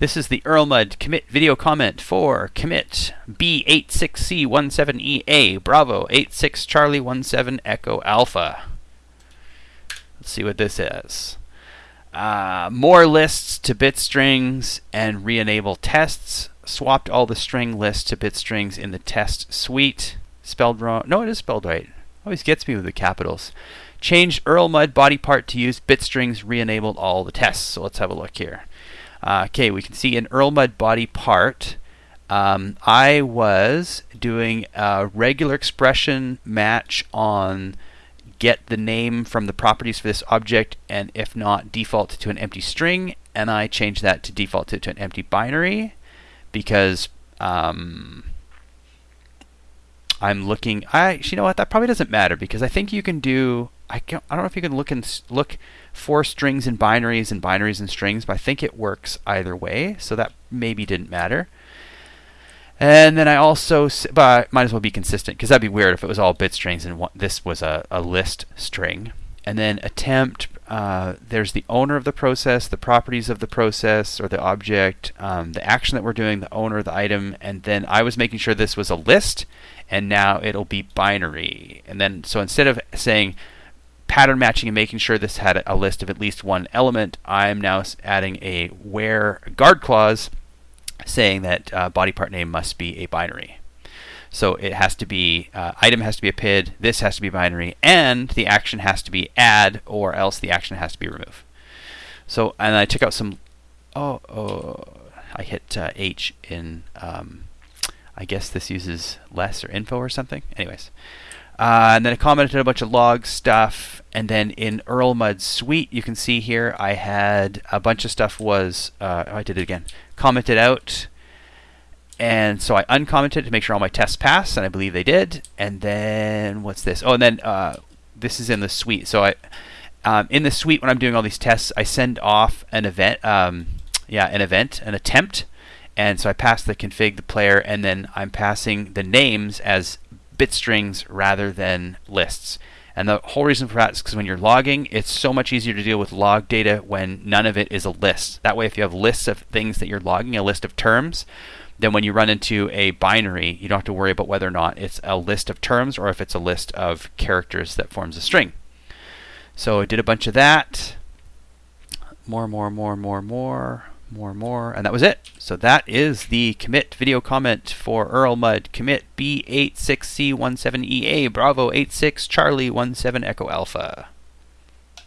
This is the Erlmud commit video comment for commit B86C17EA Bravo 86 Charlie 17 Echo Alpha. Let's see what this is. Uh, more lists to bit strings and re-enable tests. Swapped all the string lists to bit strings in the test suite. Spelled wrong. No, it is spelled right. Always gets me with the capitals. Changed Erlmud body part to use bit strings. Re-enabled all the tests. So let's have a look here. Uh, okay, we can see an Erlmud body part. Um, I was doing a regular expression match on get the name from the properties for this object, and if not, default to an empty string, and I changed that to default to, to an empty binary because um, I'm looking. I you know what? That probably doesn't matter because I think you can do. I, can, I don't know if you can look and look for strings and binaries and binaries and strings, but I think it works either way, so that maybe didn't matter. And then I also, but I might as well be consistent because that'd be weird if it was all bit strings and one, this was a, a list string. And then attempt, uh, there's the owner of the process, the properties of the process or the object, um, the action that we're doing, the owner of the item, and then I was making sure this was a list, and now it'll be binary. And then, so instead of saying pattern matching and making sure this had a list of at least one element, I'm now adding a where guard clause saying that uh, body part name must be a binary. So it has to be, uh, item has to be a PID, this has to be binary, and the action has to be add, or else the action has to be remove. So, and I took out some, oh, oh I hit uh, H in, um, I guess this uses less or info or something. Anyways. Uh, and then I commented a bunch of log stuff. And then in Erlmud Suite, you can see here I had a bunch of stuff was, uh, oh, I did it again, commented out. And so I uncommented to make sure all my tests pass, and I believe they did. And then what's this? Oh, and then uh, this is in the suite. So I, um, in the suite, when I'm doing all these tests, I send off an event, um, yeah, an event, an attempt. And so I pass the config, the player, and then I'm passing the names as bit strings rather than lists. And the whole reason for that is because when you're logging, it's so much easier to deal with log data when none of it is a list. That way, if you have lists of things that you're logging, a list of terms, then when you run into a binary, you don't have to worry about whether or not it's a list of terms or if it's a list of characters that forms a string. So I did a bunch of that. More, more, more, more, more more, more, and that was it. So that is the commit video comment for Erlmud commit B86C17EA Bravo 86 Charlie 17 Echo Alpha.